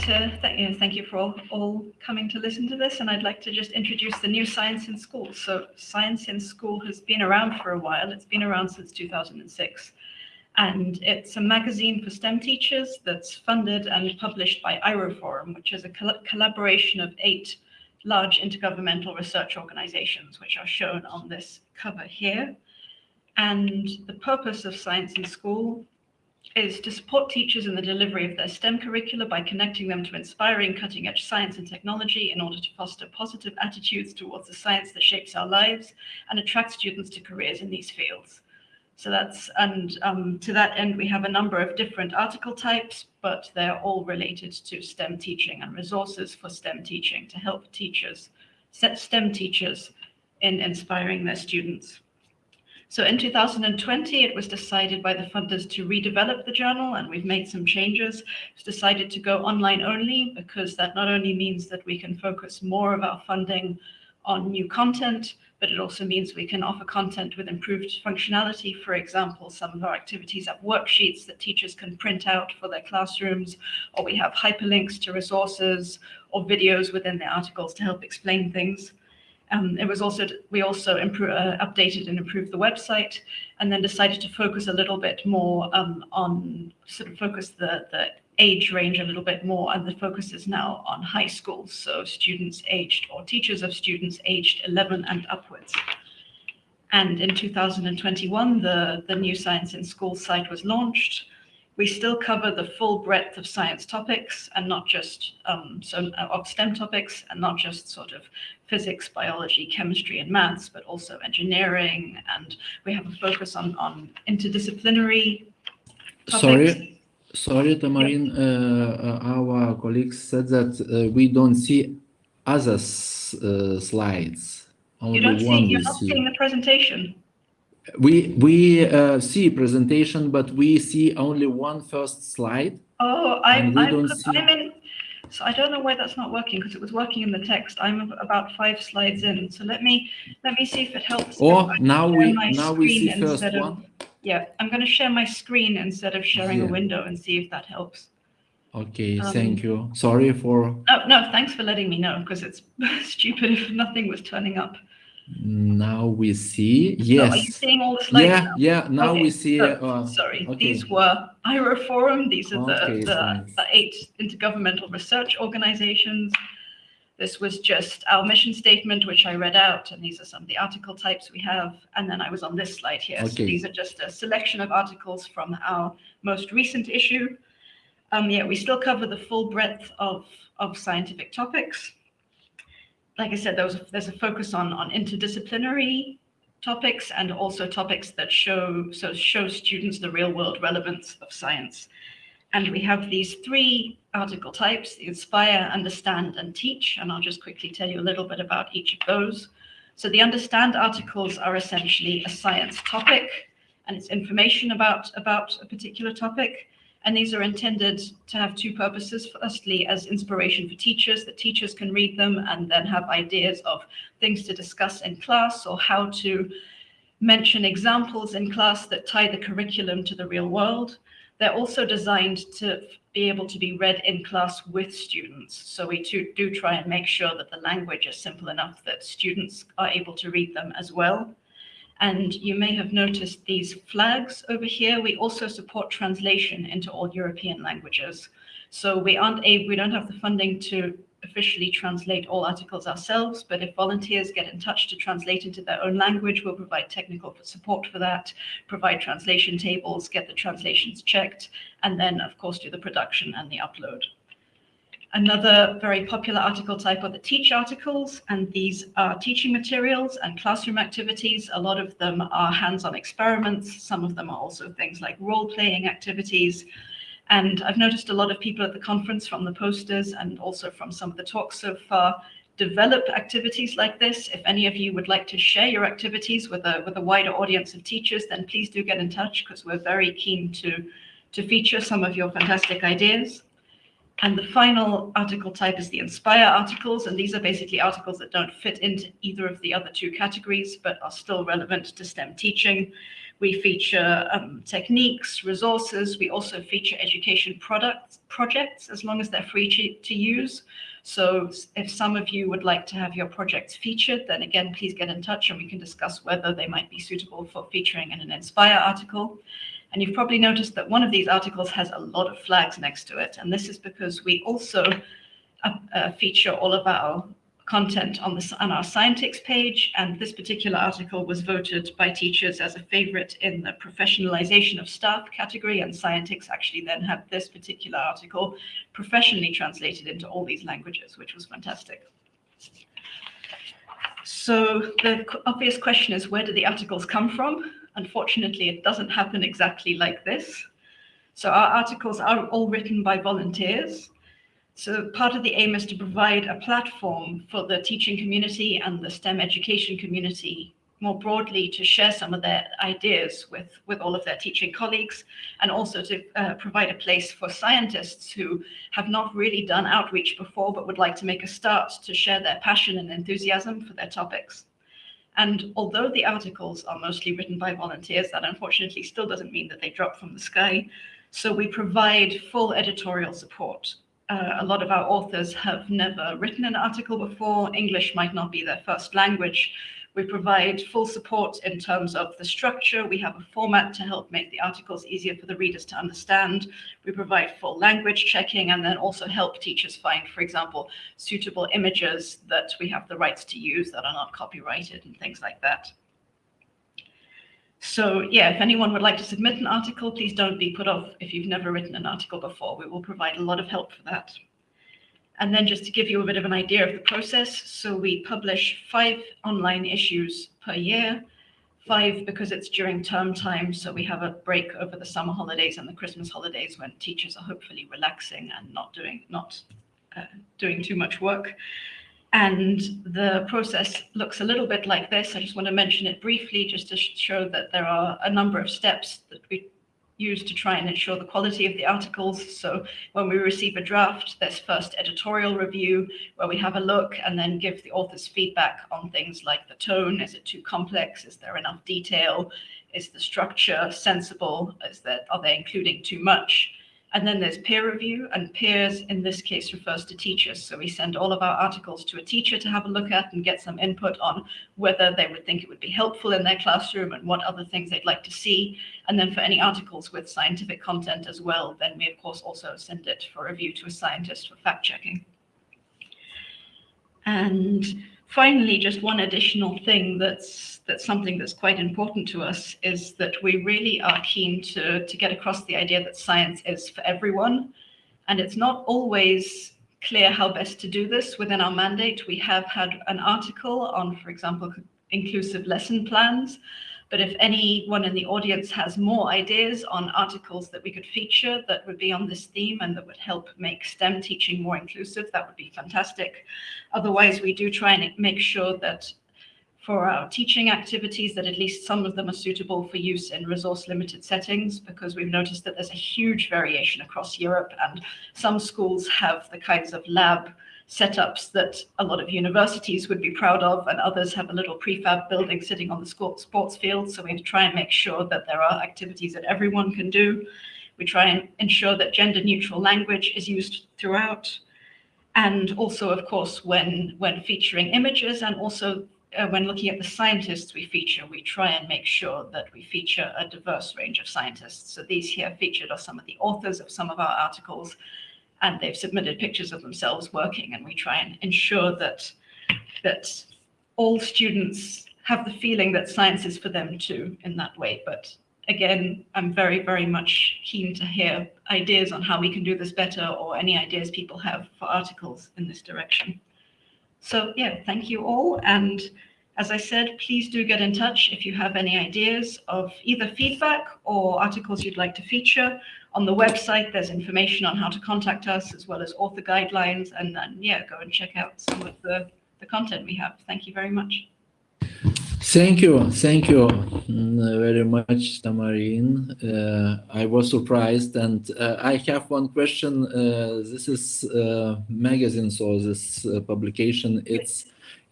to thank you, thank you for all, all coming to listen to this, and I'd like to just introduce the new Science in School. So Science in School has been around for a while. It's been around since 2006. And it's a magazine for STEM teachers that's funded and published by EIROforum, which is a col collaboration of eight large intergovernmental research organizations, which are shown on this cover here. And the purpose of Science in School is to support teachers in the delivery of their STEM curricula by connecting them to inspiring cutting edge science and technology in order to foster positive attitudes towards the science that shapes our lives and attract students to careers in these fields. So that's, and um, to that end, we have a number of different article types, but they're all related to STEM teaching and resources for STEM teaching to help teachers, set STEM teachers in inspiring their students. So in 2020, it was decided by the funders to redevelop the journal, and we've made some changes. It's decided to go online only because that not only means that we can focus more of our funding on new content, but it also means we can offer content with improved functionality. For example, some of our activities have worksheets that teachers can print out for their classrooms, or we have hyperlinks to resources or videos within the articles to help explain things. Um, it was also, we also improve, uh, updated and improved the website and then decided to focus a little bit more um, on, sort of focus the, the age range a little bit more and the focus is now on high schools. So students aged or teachers of students aged 11 and upwards. And in 2021, the, the new Science in School site was launched we still cover the full breadth of science topics and not just um, so uh, of STEM topics and not just sort of physics, biology, chemistry, and maths, but also engineering. And we have a focus on, on interdisciplinary topics. Sorry, sorry, Tamarin, yep. uh, uh, our colleagues said that uh, we don't see other uh, slides. Only you don't see, you're not see. seeing the presentation we we uh, see presentation, but we see only one first slide. Oh, I'm, I'm, see... I'm in. So I don't know why that's not working because it was working in the text. I'm about five slides in. So let me let me see if it helps. Or now we now we see first of, one. Yeah, I'm going to share my screen instead of sharing yeah. a window and see if that helps. Okay, um, thank you. Sorry for. Oh no, thanks for letting me know because it's stupid if nothing was turning up. Now we see, yes. So are you seeing all the Yeah, now? yeah, now okay. we see. So, uh, sorry, okay. these were EIROforum. These are the, okay, the, the, eight intergovernmental research organizations. This was just our mission statement, which I read out, and these are some of the article types we have. And then I was on this slide here. So these are just a selection of articles from our most recent issue. Um, yeah, we still cover the full breadth of, of scientific topics like I said, there was there's a focus on, on interdisciplinary topics and also topics that show so show students the real world relevance of science. And we have these three article types, inspire, understand, and teach. And I'll just quickly tell you a little bit about each of those. So the understand articles are essentially a science topic and it's information about, about a particular topic. And these are intended to have two purposes. Firstly, as inspiration for teachers, that teachers can read them and then have ideas of things to discuss in class or how to mention examples in class that tie the curriculum to the real world. They're also designed to be able to be read in class with students. So we do, do try and make sure that the language is simple enough that students are able to read them as well. And you may have noticed these flags over here. We also support translation into all European languages. So we aren't able, we don't have the funding to officially translate all articles ourselves, but if volunteers get in touch to translate into their own language, we'll provide technical support for that, provide translation tables, get the translations checked, and then of course do the production and the upload. Another very popular article type are the teach articles, and these are teaching materials and classroom activities. A lot of them are hands-on experiments. Some of them are also things like role-playing activities. And I've noticed a lot of people at the conference from the posters and also from some of the talks so far develop activities like this. If any of you would like to share your activities with a, with a wider audience of teachers, then please do get in touch because we're very keen to, to feature some of your fantastic ideas. And the final article type is the Inspire articles, and these are basically articles that don't fit into either of the other two categories, but are still relevant to STEM teaching. We feature um, techniques, resources. We also feature education products, projects, as long as they're free to, to use. So if some of you would like to have your projects featured, then again, please get in touch and we can discuss whether they might be suitable for featuring in an Inspire article. And you've probably noticed that one of these articles has a lot of flags next to it. And this is because we also uh, uh, feature all of our content on, the, on our Scientix page. And this particular article was voted by teachers as a favorite in the professionalization of staff category. And Scientix actually then had this particular article professionally translated into all these languages, which was fantastic. So the obvious question is, where do the articles come from? Unfortunately, it doesn't happen exactly like this. So our articles are all written by volunteers. So part of the aim is to provide a platform for the teaching community and the STEM education community more broadly to share some of their ideas with, with all of their teaching colleagues and also to uh, provide a place for scientists who have not really done outreach before but would like to make a start to share their passion and enthusiasm for their topics. And although the articles are mostly written by volunteers, that unfortunately still doesn't mean that they drop from the sky. So we provide full editorial support. Uh, a lot of our authors have never written an article before. English might not be their first language. We provide full support in terms of the structure. We have a format to help make the articles easier for the readers to understand. We provide full language checking and then also help teachers find, for example, suitable images that we have the rights to use that are not copyrighted and things like that. So yeah, if anyone would like to submit an article, please don't be put off if you've never written an article before. We will provide a lot of help for that. And then just to give you a bit of an idea of the process, so we publish five online issues per year, five because it's during term time, so we have a break over the summer holidays and the Christmas holidays when teachers are hopefully relaxing and not doing not uh, doing too much work. And the process looks a little bit like this. I just want to mention it briefly just to show that there are a number of steps that we used to try and ensure the quality of the articles. So when we receive a draft, there's first editorial review where we have a look and then give the author's feedback on things like the tone. Is it too complex? Is there enough detail? Is the structure sensible? Is that are they including too much? And then there's peer review, and peers in this case refers to teachers. So we send all of our articles to a teacher to have a look at and get some input on whether they would think it would be helpful in their classroom and what other things they'd like to see. And then for any articles with scientific content as well, then we of course also send it for review to a scientist for fact checking. And finally, just one additional thing that's that's something that's quite important to us is that we really are keen to, to get across the idea that science is for everyone. And it's not always clear how best to do this within our mandate. We have had an article on, for example, inclusive lesson plans. But if anyone in the audience has more ideas on articles that we could feature that would be on this theme and that would help make STEM teaching more inclusive, that would be fantastic. Otherwise, we do try and make sure that for our teaching activities that at least some of them are suitable for use in resource limited settings because we've noticed that there's a huge variation across Europe and some schools have the kinds of lab setups that a lot of universities would be proud of and others have a little prefab building sitting on the sports field. So we try and make sure that there are activities that everyone can do. We try and ensure that gender neutral language is used throughout. And also, of course, when, when featuring images and also uh, when looking at the scientists we feature, we try and make sure that we feature a diverse range of scientists. So these here featured are some of the authors of some of our articles, and they've submitted pictures of themselves working, and we try and ensure that that all students have the feeling that science is for them too in that way. But again, I'm very, very much keen to hear ideas on how we can do this better or any ideas people have for articles in this direction. So yeah, thank you all. And as I said, please do get in touch if you have any ideas of either feedback or articles you'd like to feature. On the website, there's information on how to contact us as well as author guidelines. And then, yeah, go and check out some of the, the content we have. Thank you very much. Thank you, thank you mm, very much, Tamarin. Uh, I was surprised, and uh, I have one question. Uh, this is uh, magazine, so this uh, publication, it's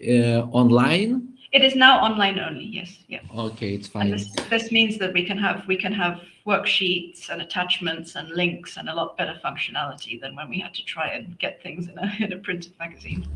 uh, online. It is now online only. Yes, yeah. Okay, it's fine. this, this means that we can have we can have worksheets and attachments and links and a lot better functionality than when we had to try and get things in a in a printed magazine.